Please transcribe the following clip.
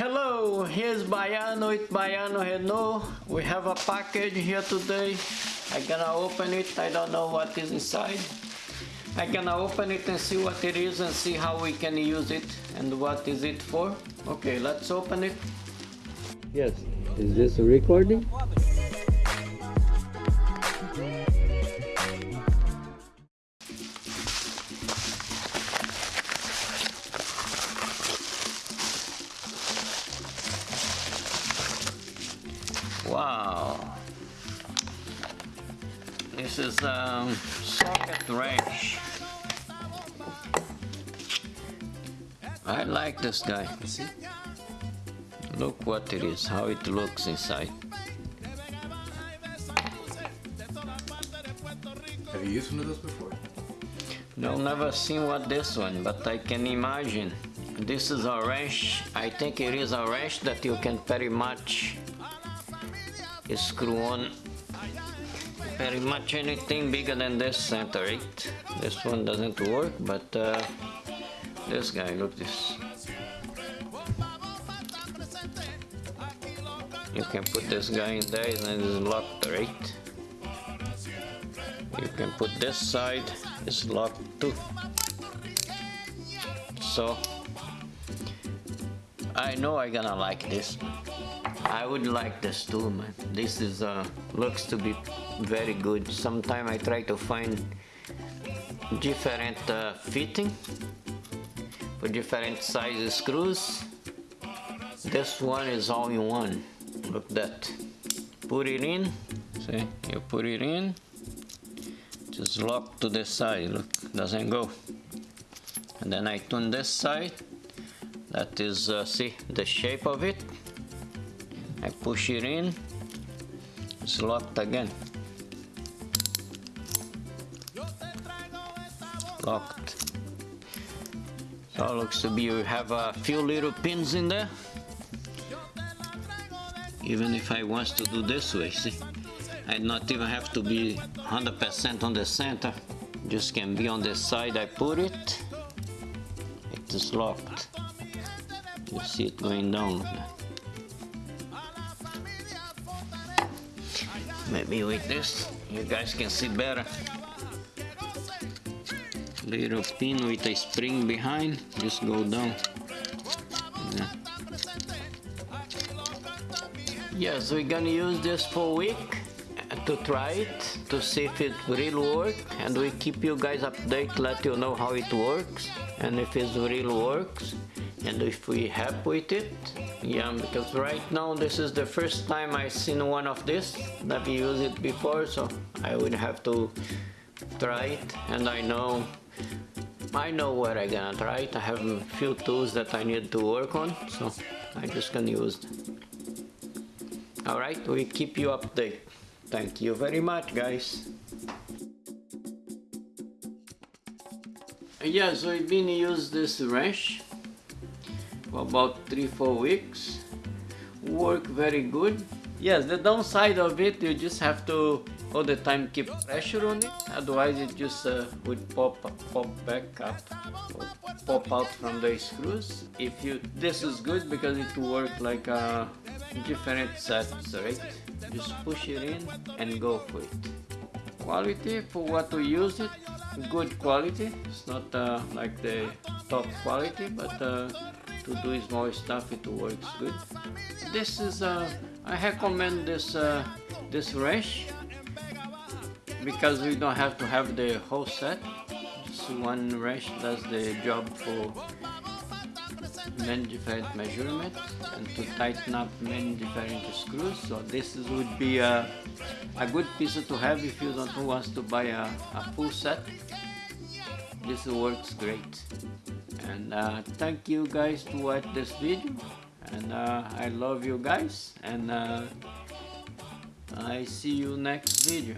Hello, here's Baiano with Baiano Renault. We have a package here today. I'm gonna open it. I don't know what is inside. I'm gonna open it and see what it is and see how we can use it and what is it for. Okay, let's open it. Yes. Is this a recording? This is um, socket wrench. I like this guy. Look what it is, how it looks inside. Have you used one of those before? No, never seen what this one, but I can imagine. This is a wrench. I think it is a wrench that you can very much screw on very much anything bigger than this center eight. This one doesn't work, but uh, this guy, look this. You can put this guy in there and it's locked, right? You can put this side, it's locked too. So, I know I'm gonna like this. I would like this too, man. This is uh, looks to be very good. Sometimes I try to find different uh, fitting for different size screws. This one is all in one. Look that. Put it in. See, you put it in. Just lock to the side. Look, doesn't go. And then I turn this side. That is, uh, see, the shape of it. I push it in, it's locked again. Locked. So looks to be you have a few little pins in there. Even if I want to do this way, see? I not even have to be 100% on the center. Just can be on the side I put it. It is locked. You see it going down. Maybe with this, you guys can see better. Little pin with a spring behind, just go down. Yeah. Yes, we're gonna use this for a week to try it, to see if it really work, and we keep you guys update, let you know how it works, and if it really works, and if we happy with it, yeah because right now this is the first time I seen one of this never used it before so I would have to try it and I know I know where I gonna try it. I have a few tools that I need to work on so I just can use alright we keep you update thank you very much guys. Yeah so we've been use this wrench for about three four weeks. Work very good. Yes the downside of it you just have to all the time keep pressure on it. Otherwise it just uh, would pop pop back up pop out from the screws. If you this is good because it work like a different sets right just push it in and go for it. Quality for what we use it good quality. It's not uh, like the top quality but uh, to do small stuff it works good. This is uh, I recommend this uh, this wrench because we don't have to have the whole set. Just one wrench does the job for many different measurements and to tighten up many different screws. So this is, would be a, a good piece to have if you don't want to buy a, a full set. This works great. And uh, thank you guys to watch this video. And uh, I love you guys. And uh, I see you next video